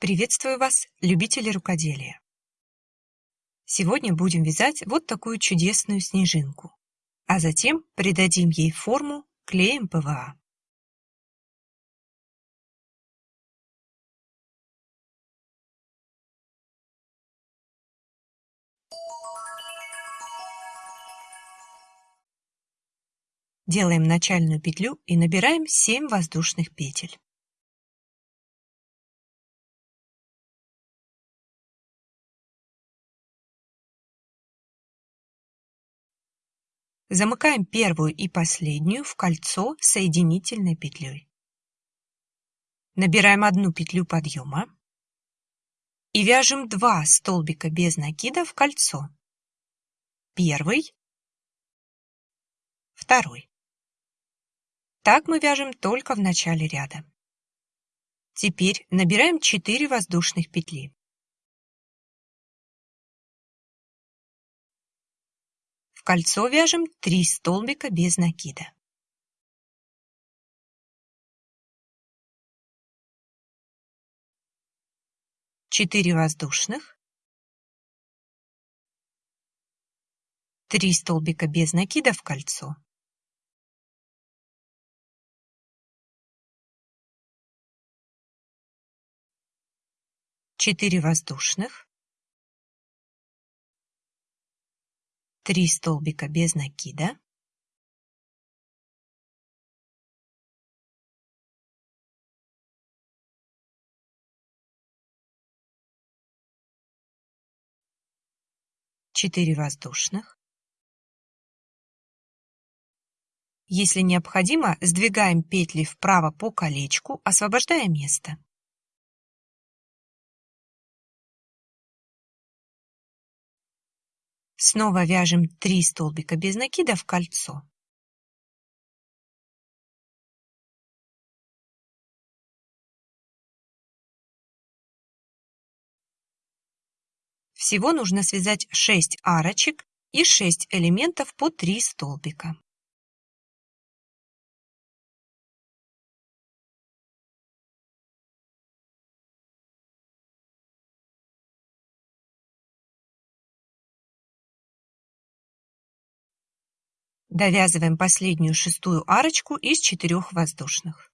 Приветствую вас, любители рукоделия! Сегодня будем вязать вот такую чудесную снежинку, а затем придадим ей форму клеем ПВА. Делаем начальную петлю и набираем 7 воздушных петель. Замыкаем первую и последнюю в кольцо соединительной петлей. Набираем одну петлю подъема и вяжем два столбика без накида в кольцо. Первый, второй. Так мы вяжем только в начале ряда. Теперь набираем 4 воздушных петли. Кольцо вяжем 3 столбика без накида. Четыре воздушных, три столбика без накида в кольцо, четыре воздушных, 3 столбика без накида. Четыре воздушных. Если необходимо, сдвигаем петли вправо по колечку, освобождая место. Снова вяжем 3 столбика без накида в кольцо. Всего нужно связать 6 арочек и 6 элементов по 3 столбика. Довязываем последнюю шестую арочку из четырех воздушных.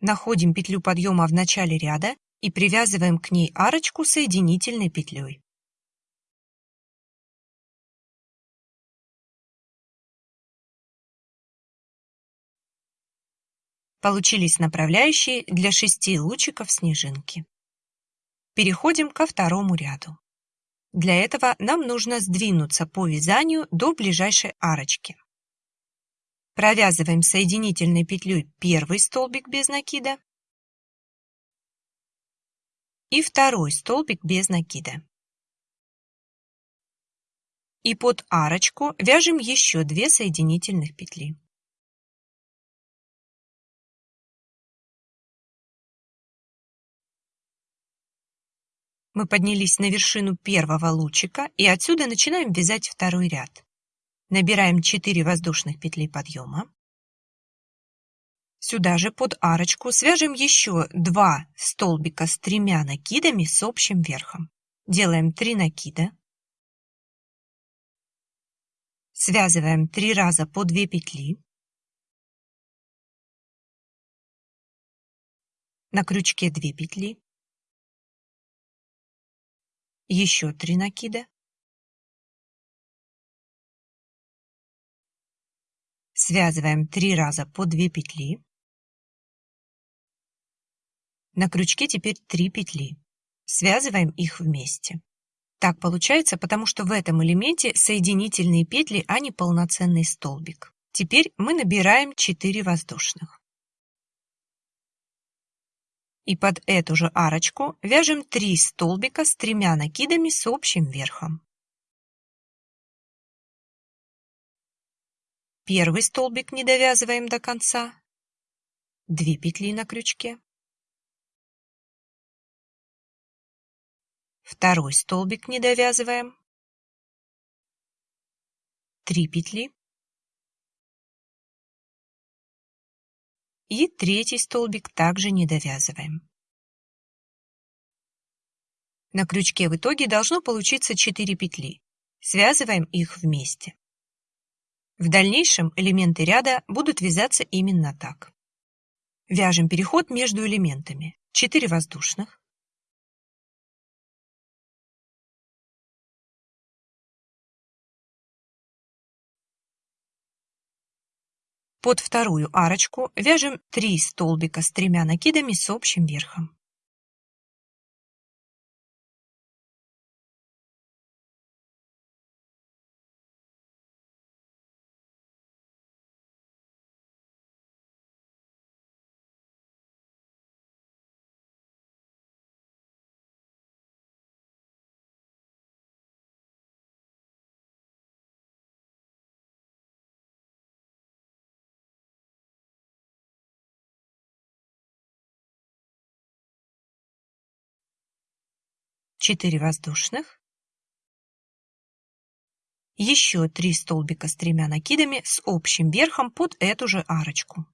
Находим петлю подъема в начале ряда и привязываем к ней арочку соединительной петлей. Получились направляющие для шести лучиков снежинки. Переходим ко второму ряду. Для этого нам нужно сдвинуться по вязанию до ближайшей арочки. Провязываем соединительной петлей первый столбик без накида и второй столбик без накида. И под арочку вяжем еще две соединительных петли. Мы поднялись на вершину первого лучика и отсюда начинаем вязать второй ряд. Набираем 4 воздушных петли подъема. Сюда же под арочку свяжем еще 2 столбика с тремя накидами с общим верхом. Делаем 3 накида. Связываем 3 раза по 2 петли. На крючке 2 петли еще три накида. Связываем три раза по 2 петли. На крючке теперь 3 петли. Связываем их вместе. Так получается, потому что в этом элементе соединительные петли, а не полноценный столбик. Теперь мы набираем 4 воздушных. И под эту же арочку вяжем 3 столбика с тремя накидами с общим верхом. Первый столбик не довязываем до конца. 2 петли на крючке. Второй столбик не довязываем. 3 петли. И третий столбик также не довязываем. На крючке в итоге должно получиться 4 петли. Связываем их вместе. В дальнейшем элементы ряда будут вязаться именно так. Вяжем переход между элементами. 4 воздушных. Под вторую арочку вяжем 3 столбика с тремя накидами с общим верхом. Четыре воздушных, еще три столбика с тремя накидами с общим верхом под эту же арочку.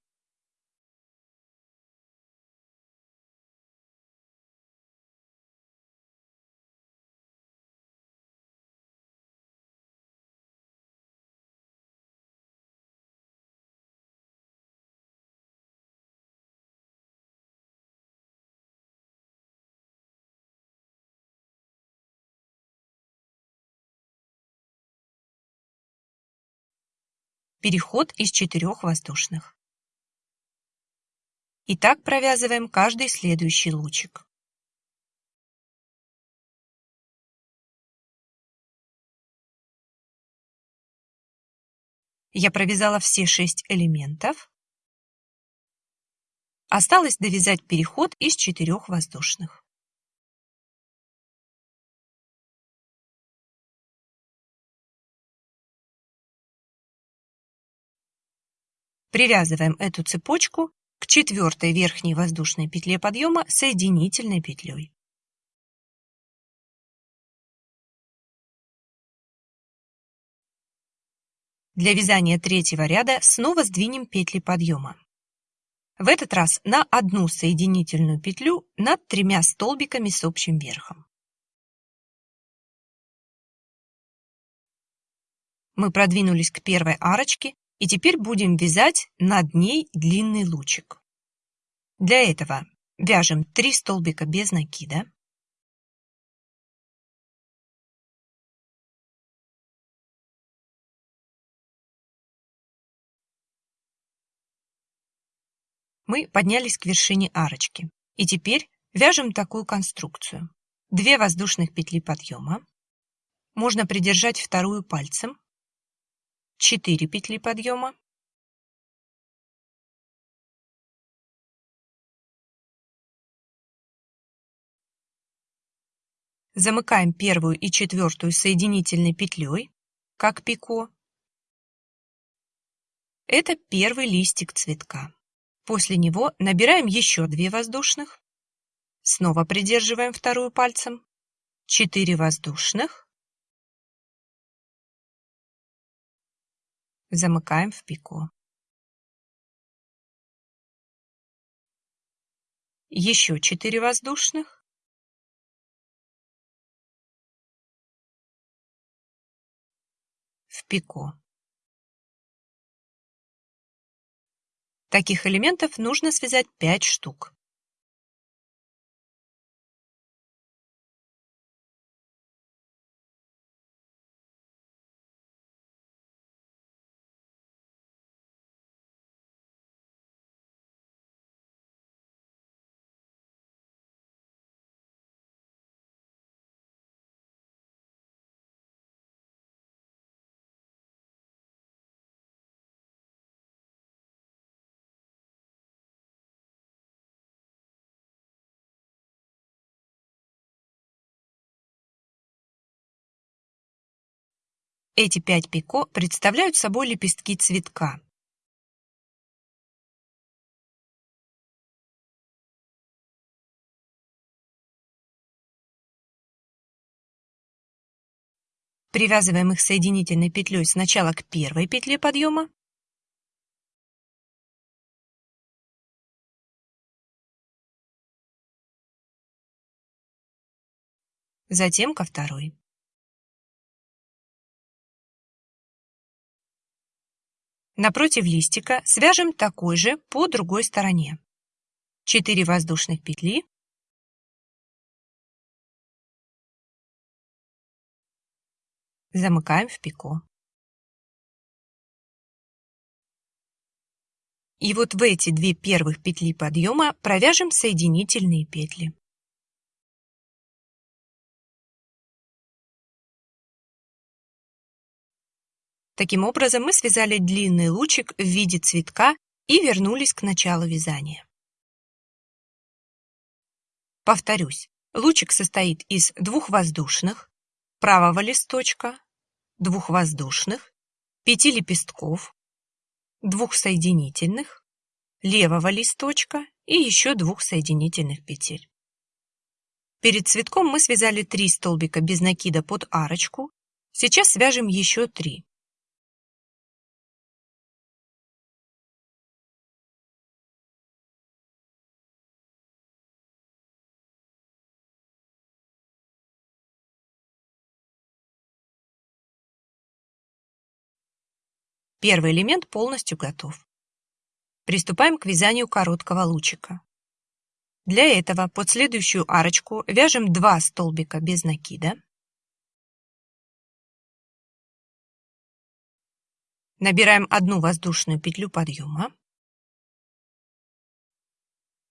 Переход из четырех воздушных. И так провязываем каждый следующий лучик. Я провязала все шесть элементов. Осталось довязать переход из четырех воздушных. Привязываем эту цепочку к четвертой верхней воздушной петле подъема соединительной петлей. Для вязания третьего ряда снова сдвинем петли подъема. В этот раз на одну соединительную петлю над тремя столбиками с общим верхом. Мы продвинулись к первой арочке и теперь будем вязать над ней длинный лучик. Для этого вяжем 3 столбика без накида. Мы поднялись к вершине арочки. И теперь вяжем такую конструкцию. 2 воздушных петли подъема. Можно придержать вторую пальцем 4 петли подъема, Замыкаем первую и четвертую соединительной петлей, как пико. Это первый листик цветка. После него набираем еще 2 воздушных. Снова придерживаем вторую пальцем. 4 воздушных. Замыкаем в пику. Еще 4 воздушных. В пику. Таких элементов нужно связать 5 штук. Эти пять пико представляют собой лепестки цветка. Привязываем их соединительной петлей сначала к первой петле подъема, затем ко второй. Напротив листика свяжем такой же по другой стороне. 4 воздушных петли, замыкаем в пико. И вот в эти две первых петли подъема провяжем соединительные петли. Таким образом мы связали длинный лучик в виде цветка и вернулись к началу вязания. Повторюсь, лучик состоит из двух воздушных, правого листочка, двух воздушных, пяти лепестков, двух соединительных, левого листочка и еще двух соединительных петель. Перед цветком мы связали три столбика без накида под арочку. Сейчас свяжем еще три. Первый элемент полностью готов. Приступаем к вязанию короткого лучика. Для этого под следующую арочку вяжем 2 столбика без накида. Набираем одну воздушную петлю подъема.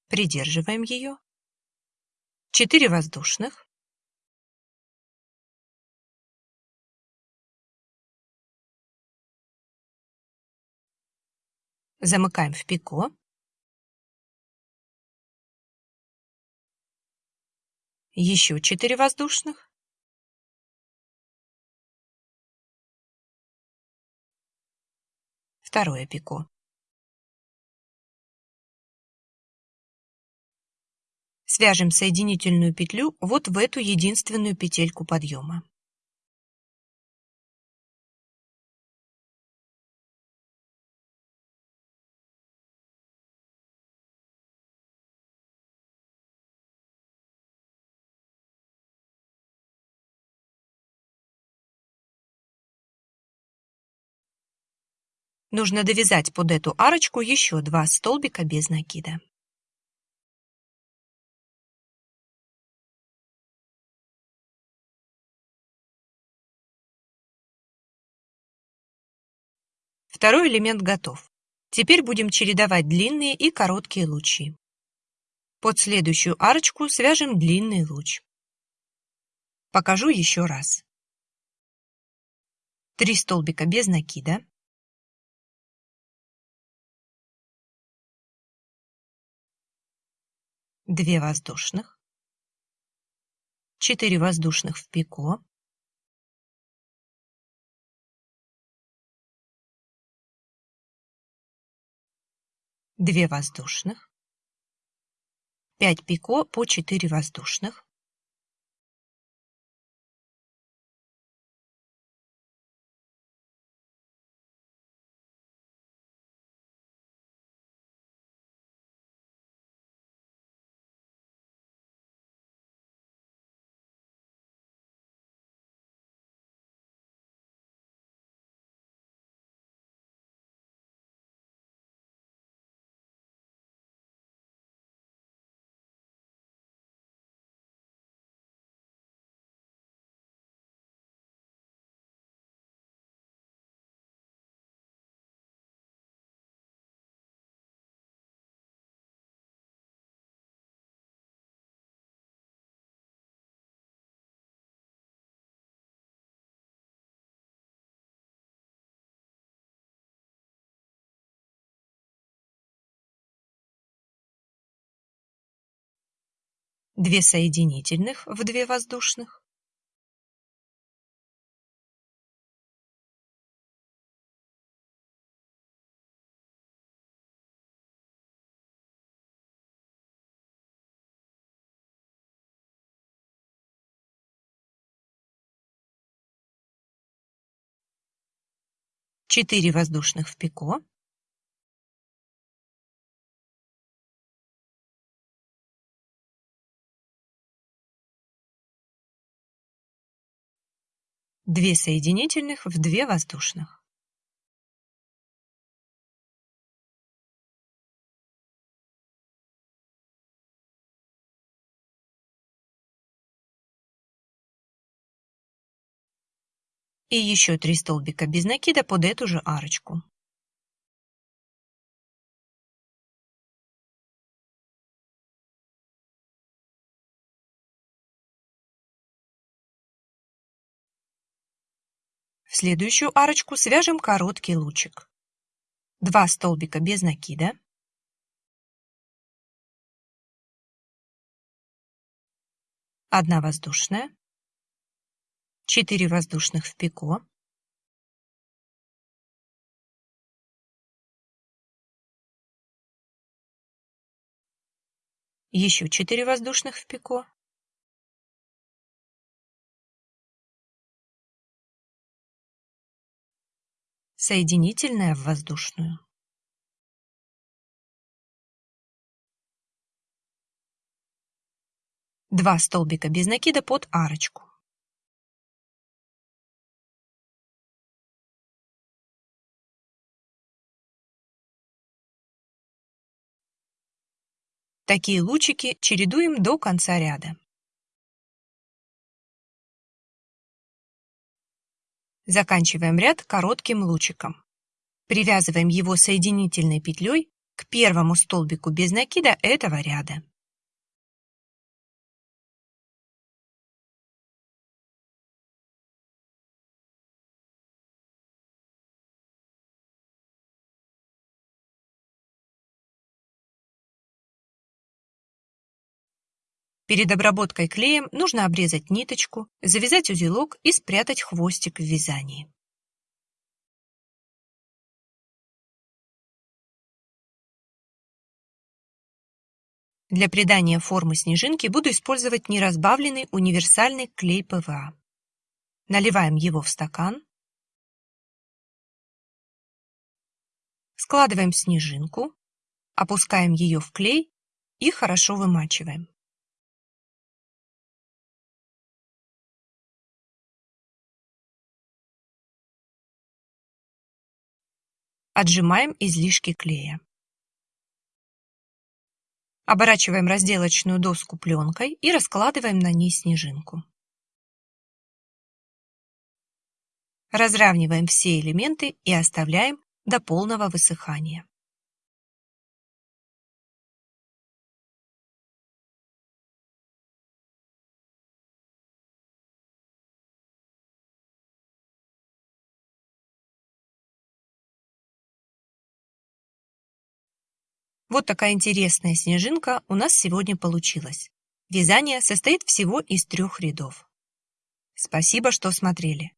Придерживаем ее. 4 воздушных. Замыкаем в пико. Еще 4 воздушных. Второе пико. Свяжем соединительную петлю вот в эту единственную петельку подъема. Нужно довязать под эту арочку еще два столбика без накида. Второй элемент готов. Теперь будем чередовать длинные и короткие лучи. Под следующую арочку свяжем длинный луч. Покажу еще раз. Три столбика без накида. 2 воздушных, 4 воздушных в пико, две воздушных, 5 пико по 4 воздушных, две соединительных в две воздушных, четыре воздушных в пико, 2 соединительных в 2 воздушных. И еще 3 столбика без накида под эту же арочку. В следующую арочку свяжем короткий лучик. 2 столбика без накида. Одна воздушная. 4 воздушных в пико. Еще 4 воздушных в пико. Соединительная в воздушную. Два столбика без накида под арочку. Такие лучики чередуем до конца ряда. Заканчиваем ряд коротким лучиком. Привязываем его соединительной петлей к первому столбику без накида этого ряда. Перед обработкой клеем нужно обрезать ниточку, завязать узелок и спрятать хвостик в вязании. Для придания формы снежинки буду использовать неразбавленный универсальный клей ПВА. Наливаем его в стакан. Складываем снежинку, опускаем ее в клей и хорошо вымачиваем. Отжимаем излишки клея. Оборачиваем разделочную доску пленкой и раскладываем на ней снежинку. Разравниваем все элементы и оставляем до полного высыхания. Вот такая интересная снежинка у нас сегодня получилась. Вязание состоит всего из трех рядов. Спасибо, что смотрели.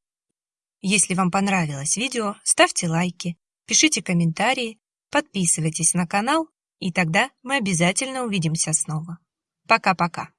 Если вам понравилось видео, ставьте лайки, пишите комментарии, подписывайтесь на канал, и тогда мы обязательно увидимся снова. Пока-пока.